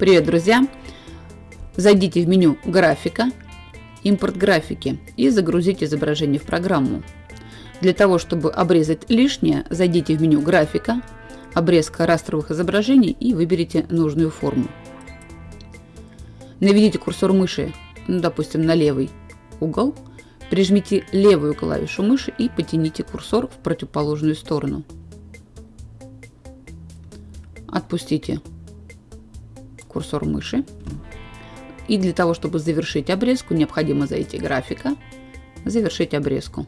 Привет, друзья! Зайдите в меню «Графика», «Импорт графики» и загрузите изображение в программу. Для того, чтобы обрезать лишнее, зайдите в меню «Графика», «Обрезка растровых изображений» и выберите нужную форму. Наведите курсор мыши, ну, допустим, на левый угол, прижмите левую клавишу мыши и потяните курсор в противоположную сторону. Отпустите курсор мыши. И для того, чтобы завершить обрезку, необходимо зайти графика, завершить обрезку.